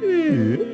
Hmm?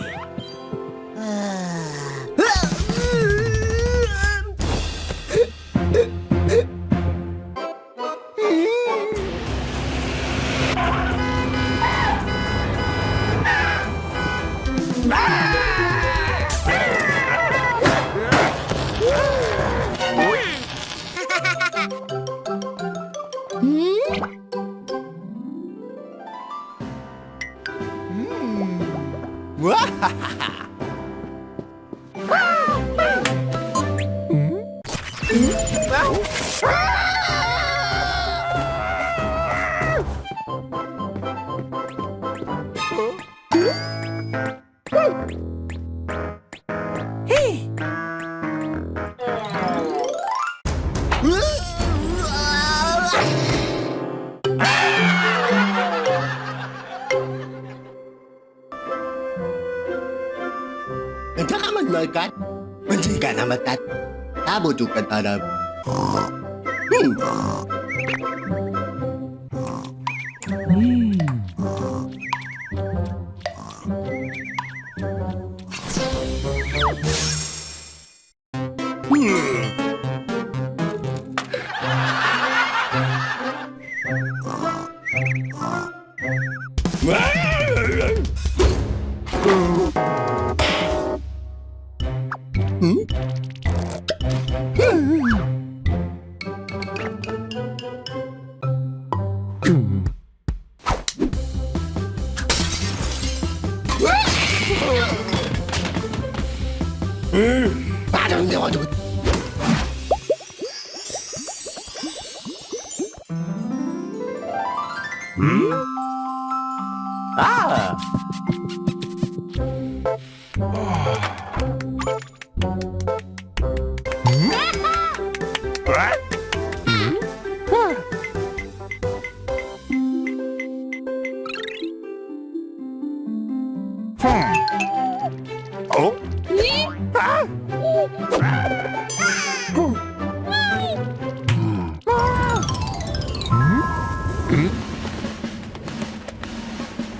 Okay. nama tat tabu juga pada hmm. hmm. Ah! 져내가지고 Hmm?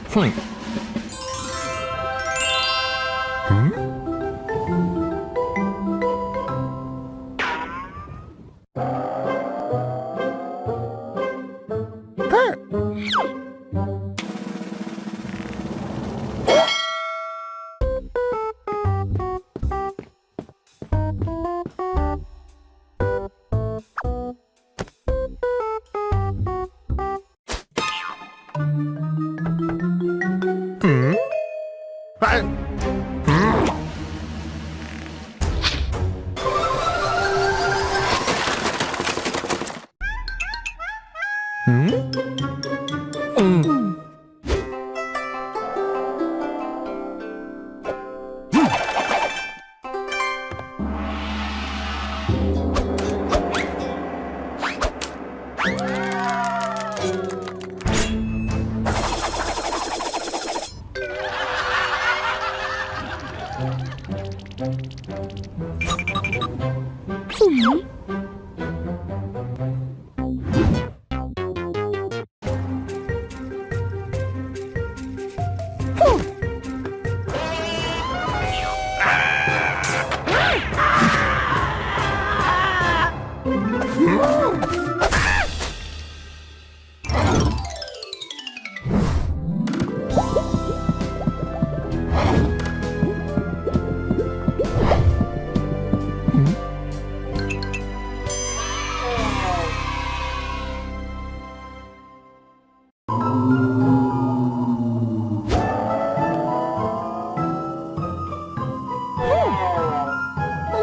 Flank.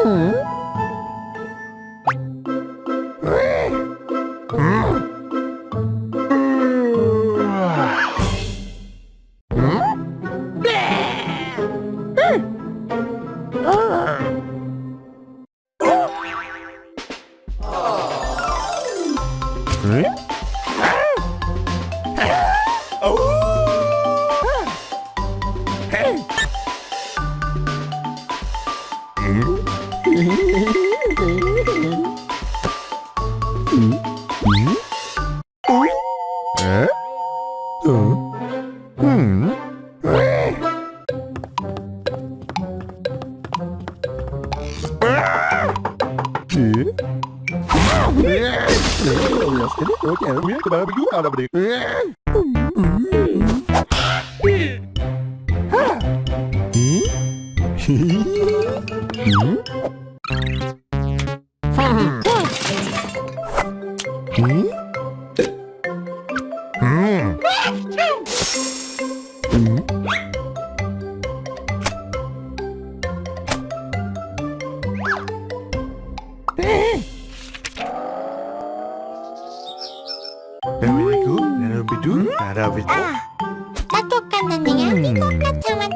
Hmm? Hmm? 아, 나 똑같는 애야. 똑같지만.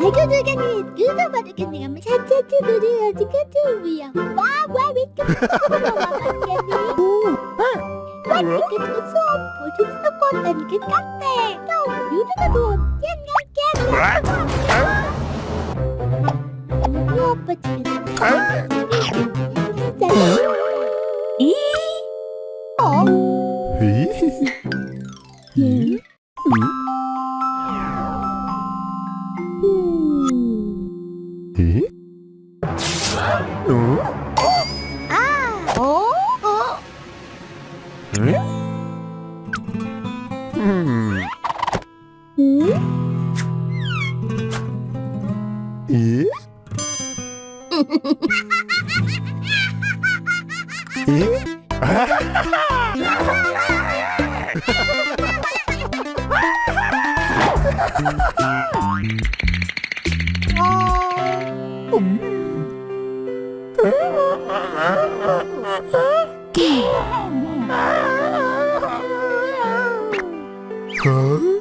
알고들겠니? 유도받았겠니? 하면 차차차 노래야지 카트우야. 와와 왜 이렇게 그 깬깬깬. 우리 오빠 집에 이? 어? Huh?